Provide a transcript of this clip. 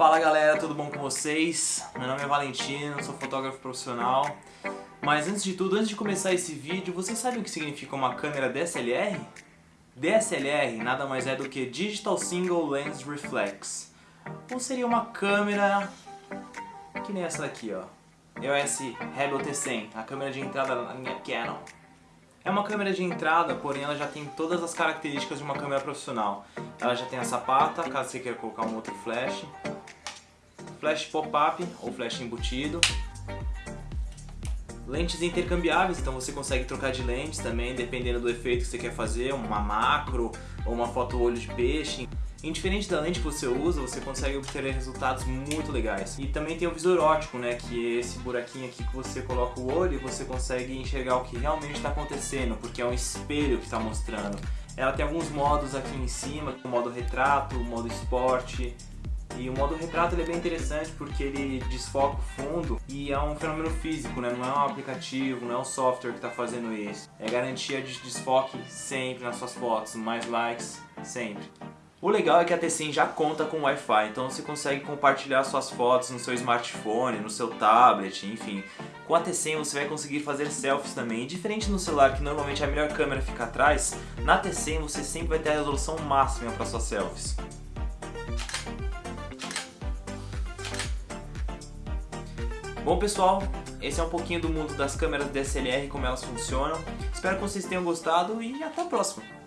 Fala galera, tudo bom com vocês? Meu nome é Valentino, sou fotógrafo profissional. Mas antes de tudo, antes de começar esse vídeo, vocês sabem o que significa uma câmera DSLR? DSLR nada mais é do que Digital Single Lens Reflex. Ou seria uma câmera que nem essa daqui, ó. EOS Rebel T100, a câmera de entrada da linha Canon. É uma câmera de entrada, porém ela já tem todas as características de uma câmera profissional. Ela já tem a sapata, caso você queira colocar um outro flash. Flash pop-up ou flash embutido. Lentes intercambiáveis, então você consegue trocar de lentes também, dependendo do efeito que você quer fazer, uma macro ou uma foto olho de peixe. Indiferente da lente que você usa, você consegue obter resultados muito legais. E também tem o visor óptico, né, que é esse buraquinho aqui que você coloca o olho e você consegue enxergar o que realmente está acontecendo, porque é um espelho que está mostrando. Ela tem alguns modos aqui em cima, modo retrato, modo esporte, e o modo retrato é bem interessante porque ele desfoca o fundo e é um fenômeno físico, né? não é um aplicativo, não é um software que está fazendo isso. É garantia de desfoque sempre nas suas fotos, mais likes sempre. O legal é que a T100 já conta com Wi-Fi, então você consegue compartilhar suas fotos no seu smartphone, no seu tablet, enfim. Com a T100 você vai conseguir fazer selfies também. E diferente no celular, que normalmente a melhor câmera fica atrás, na T100 você sempre vai ter a resolução máxima para suas selfies. Bom pessoal, esse é um pouquinho do mundo das câmeras DSLR, como elas funcionam. Espero que vocês tenham gostado e até a próxima!